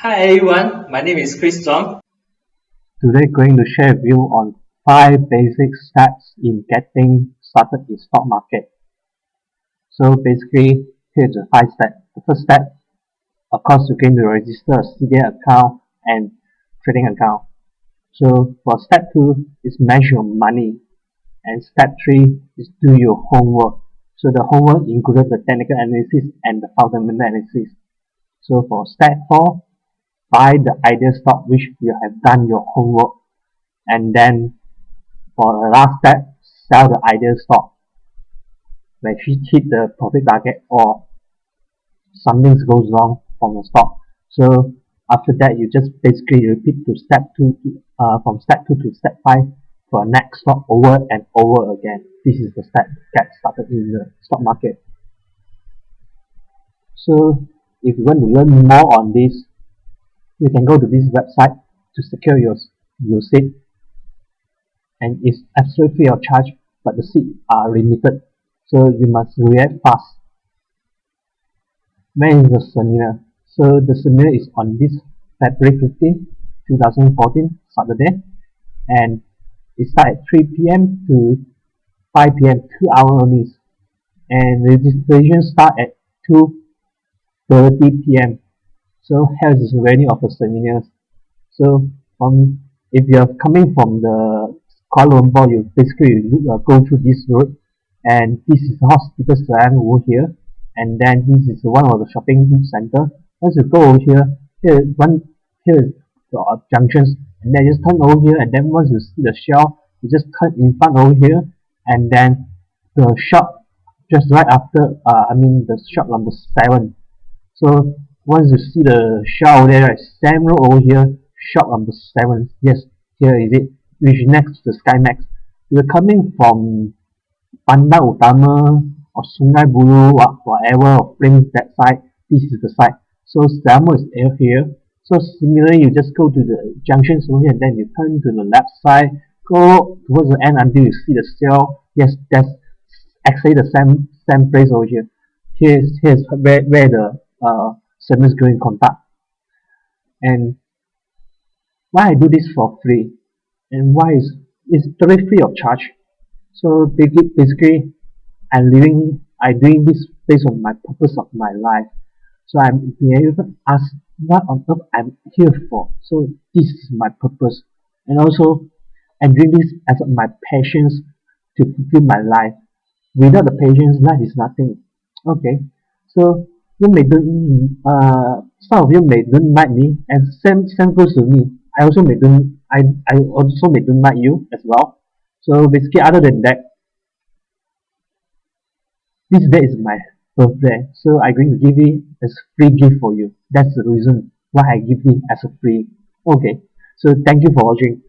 Hi everyone, my name is Chris Zong. Today going to share with you on 5 basic steps in getting started in stock market. So basically, here's the 5 steps. The first step, of course, you're going to register a CDS account and trading account. So for step 2 is measure your money and step 3 is do your homework. So the homework included the technical analysis and the fundamental analysis. So for step 4, buy the ideal stock which you have done your homework and then for the last step sell the ideal stock when she hit the profit target or something goes wrong from the stock so after that you just basically repeat to step 2 to, uh, from step 2 to step 5 for next stock over and over again. This is the step get started in the stock market. So if you want to learn more on this you can go to this website to secure your, your seat and it's absolutely free of charge but the seats are limited so you must react fast when is the seminar so the seminar is on this February 15 2014 Saturday and it starts at 3 p.m. to 5 p.m. 2 hours only and registration start at 2.30 p.m. So here's the venue of the seminars. So um, if you're coming from the Kuala Lumpur, you basically uh, go through this road and this is the hospital stand over here and then this is one of the shopping center. Once you go over here, here one here is the uh, junctions and then just turn over here and then once you see the shelf, you just turn in front over here and then the shop just right after uh, I mean the shop number seven. So once you see the shop there right road over here shop number seven. Yes here is it which next to the Skymax. You're coming from Bandar Utama or Sungai Buloh whatever or Plains that side. This is the side. So Selmo is here. So similarly you just go to the junction over here and then you turn to the left side. Go towards the end until you see the cell. Yes that's actually the same same place over here. Here's here's where, where the uh, service going contact. And why I do this for free? And why is it's totally free of charge. So basically I'm living I doing this based on my purpose of my life. So I'm being able to ask what on earth I'm here for. So this is my purpose. And also I'm doing this as my passions to fulfill my life. Without the patience life is nothing. Okay. So you may don't uh some of you may don't like me and same same goes to me. I also may don't I I also may don't like you as well. So basically other than that this day is my birthday. So I'm going to give it as free gift for you. That's the reason why I give it as a free. Okay. So thank you for watching